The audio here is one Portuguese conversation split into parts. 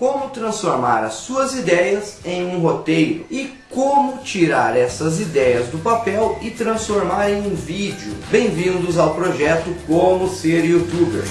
como transformar as suas ideias em um roteiro e como tirar essas ideias do papel e transformar em um vídeo. Bem-vindos ao projeto Como Ser Youtuber.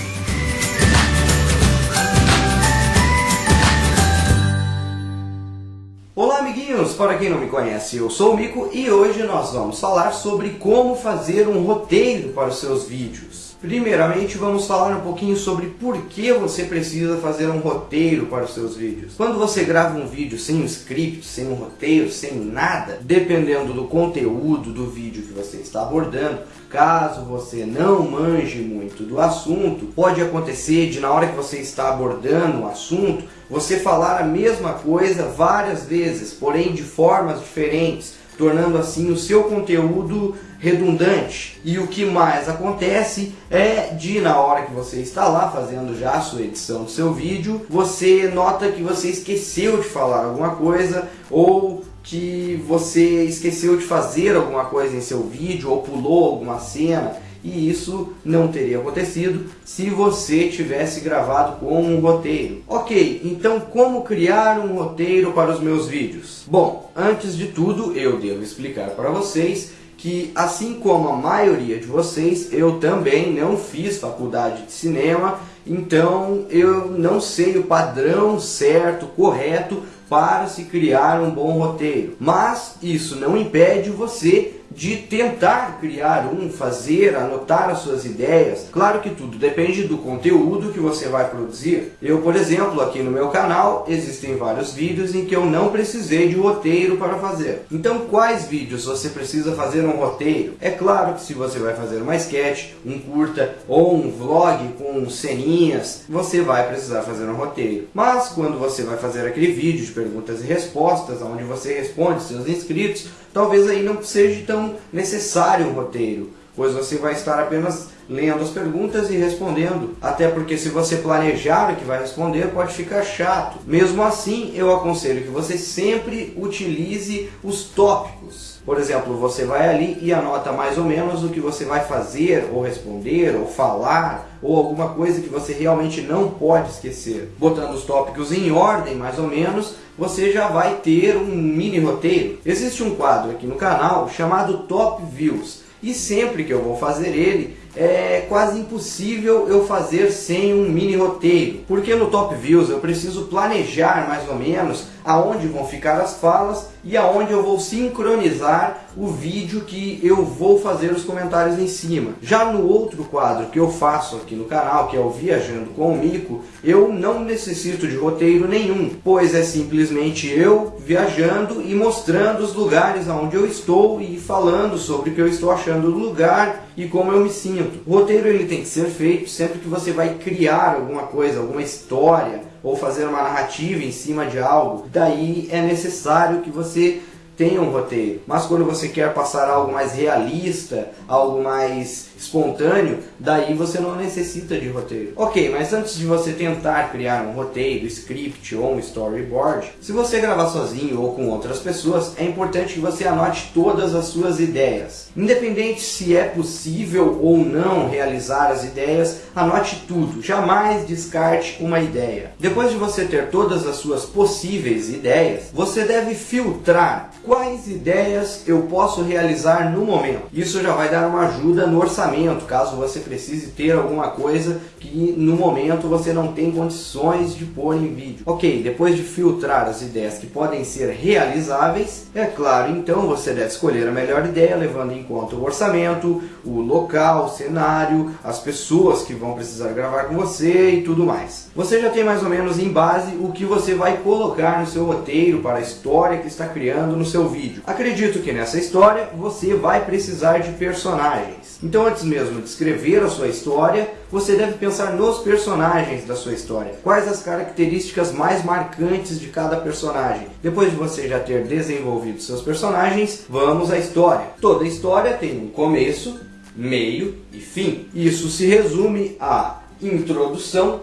Olá amiguinhos, para quem não me conhece, eu sou o Mico e hoje nós vamos falar sobre como fazer um roteiro para os seus vídeos. Primeiramente, vamos falar um pouquinho sobre por que você precisa fazer um roteiro para os seus vídeos. Quando você grava um vídeo sem um script, sem um roteiro, sem nada, dependendo do conteúdo do vídeo que você está abordando, caso você não manje muito do assunto, pode acontecer de na hora que você está abordando o assunto, você falar a mesma coisa várias vezes, porém de formas diferentes, tornando assim o seu conteúdo redundante. E o que mais acontece é de na hora que você está lá fazendo já a sua edição do seu vídeo, você nota que você esqueceu de falar alguma coisa ou que você esqueceu de fazer alguma coisa em seu vídeo ou pulou alguma cena e isso não teria acontecido se você tivesse gravado com um roteiro. Ok, então como criar um roteiro para os meus vídeos? Bom, antes de tudo eu devo explicar para vocês que assim como a maioria de vocês, eu também não fiz faculdade de cinema, então eu não sei o padrão certo, correto para se criar um bom roteiro. Mas isso não impede você de tentar criar um, fazer, anotar as suas ideias. Claro que tudo depende do conteúdo que você vai produzir. Eu, por exemplo, aqui no meu canal, existem vários vídeos em que eu não precisei de roteiro para fazer. Então, quais vídeos você precisa fazer um roteiro? É claro que se você vai fazer uma sketch, um curta ou um vlog com ceninhas, você vai precisar fazer um roteiro. Mas quando você vai fazer aquele vídeo de perguntas e respostas, onde você responde seus inscritos, talvez aí não seja tão necessário um roteiro, pois você vai estar apenas lendo as perguntas e respondendo. Até porque se você planejar o que vai responder, pode ficar chato. Mesmo assim, eu aconselho que você sempre utilize os tópicos. Por exemplo, você vai ali e anota mais ou menos o que você vai fazer, ou responder, ou falar, ou alguma coisa que você realmente não pode esquecer. Botando os tópicos em ordem, mais ou menos, você já vai ter um mini roteiro. Existe um quadro aqui no canal chamado Top Views, e sempre que eu vou fazer ele, é quase impossível eu fazer sem um mini roteiro, porque no Top Views eu preciso planejar mais ou menos aonde vão ficar as falas e aonde eu vou sincronizar o vídeo que eu vou fazer os comentários em cima. Já no outro quadro que eu faço aqui no canal, que é o Viajando com o Mico, eu não necessito de roteiro nenhum, pois é simplesmente eu viajando e mostrando os lugares onde eu estou e falando sobre o que eu estou achando do lugar e como eu me sinto. O roteiro ele tem que ser feito sempre que você vai criar alguma coisa, alguma história, ou fazer uma narrativa em cima de algo. Daí é necessário que você tenha um roteiro. Mas quando você quer passar algo mais realista, algo mais espontâneo, daí você não necessita de roteiro. Ok, mas antes de você tentar criar um roteiro, script ou um storyboard, se você gravar sozinho ou com outras pessoas, é importante que você anote todas as suas ideias. Independente se é possível ou não realizar as ideias, anote tudo, jamais descarte uma ideia. Depois de você ter todas as suas possíveis ideias, você deve filtrar quais ideias eu posso realizar no momento. Isso já vai dar uma ajuda no orçamento caso você precise ter alguma coisa que no momento você não tem condições de pôr em vídeo. Ok, depois de filtrar as ideias que podem ser realizáveis, é claro, então você deve escolher a melhor ideia levando em conta o orçamento, o local, o cenário, as pessoas que vão precisar gravar com você e tudo mais. Você já tem mais ou menos em base o que você vai colocar no seu roteiro para a história que está criando no seu vídeo. Acredito que nessa história você vai precisar de personagens. Então antes mesmo de escrever a sua história, você deve pensar nos personagens da sua história. Quais as características mais marcantes de cada personagem. Depois de você já ter desenvolvido seus personagens, vamos à história. Toda história tem um começo, meio e fim. Isso se resume a introdução,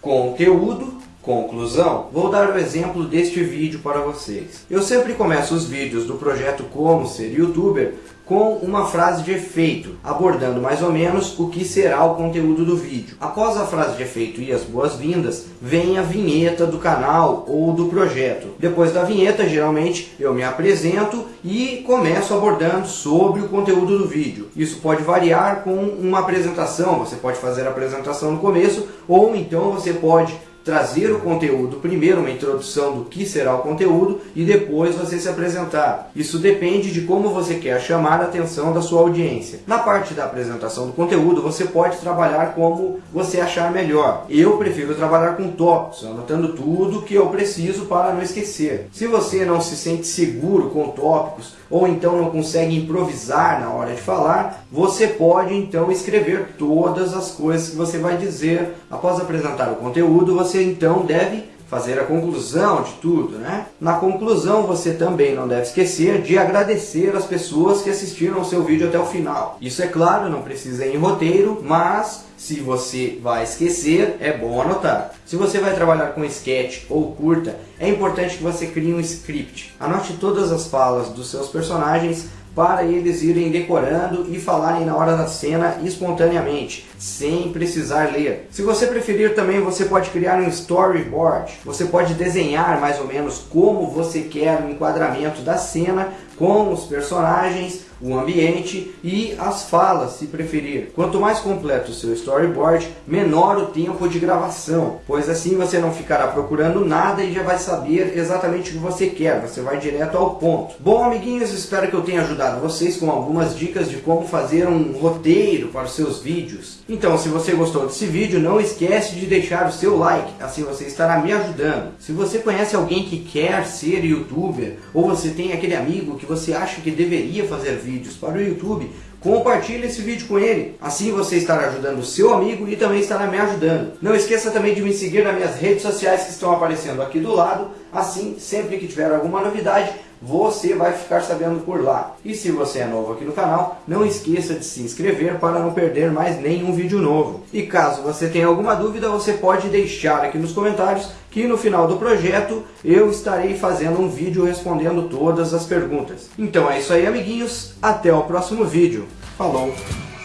conteúdo, conclusão. Vou dar o exemplo deste vídeo para vocês. Eu sempre começo os vídeos do projeto Como Ser Youtuber com uma frase de efeito, abordando mais ou menos o que será o conteúdo do vídeo. Após a frase de efeito e as boas-vindas, vem a vinheta do canal ou do projeto. Depois da vinheta, geralmente, eu me apresento e começo abordando sobre o conteúdo do vídeo. Isso pode variar com uma apresentação, você pode fazer a apresentação no começo, ou então você pode trazer o conteúdo, primeiro uma introdução do que será o conteúdo e depois você se apresentar. Isso depende de como você quer chamar a atenção da sua audiência. Na parte da apresentação do conteúdo, você pode trabalhar como você achar melhor. Eu prefiro trabalhar com tópicos, anotando tudo que eu preciso para não esquecer. Se você não se sente seguro com tópicos ou então não consegue improvisar na hora de falar, você pode então escrever todas as coisas que você vai dizer. Após apresentar o conteúdo, você então deve fazer a conclusão de tudo, né? Na conclusão, você também não deve esquecer de agradecer as pessoas que assistiram o seu vídeo até o final. Isso é claro, não precisa ir em roteiro, mas se você vai esquecer, é bom anotar. Se você vai trabalhar com sketch ou curta, é importante que você crie um script. Anote todas as falas dos seus personagens para eles irem decorando e falarem na hora da cena espontaneamente, sem precisar ler. Se você preferir também, você pode criar um storyboard. Você pode desenhar mais ou menos como você quer o enquadramento da cena com os personagens, o ambiente e as falas, se preferir. Quanto mais completo o seu storyboard, menor o tempo de gravação, pois assim você não ficará procurando nada e já vai saber exatamente o que você quer, você vai direto ao ponto. Bom, amiguinhos, espero que eu tenha ajudado vocês com algumas dicas de como fazer um roteiro para os seus vídeos. Então, se você gostou desse vídeo, não esquece de deixar o seu like, assim você estará me ajudando. Se você conhece alguém que quer ser youtuber, ou você tem aquele amigo que você acha que deveria fazer vídeos para o YouTube, compartilhe esse vídeo com ele. Assim você estará ajudando o seu amigo e também estará me ajudando. Não esqueça também de me seguir nas minhas redes sociais que estão aparecendo aqui do lado. Assim, sempre que tiver alguma novidade, você vai ficar sabendo por lá. E se você é novo aqui no canal, não esqueça de se inscrever para não perder mais nenhum vídeo novo. E caso você tenha alguma dúvida, você pode deixar aqui nos comentários que no final do projeto eu estarei fazendo um vídeo respondendo todas as perguntas. Então é isso aí amiguinhos, até o próximo vídeo. Falou!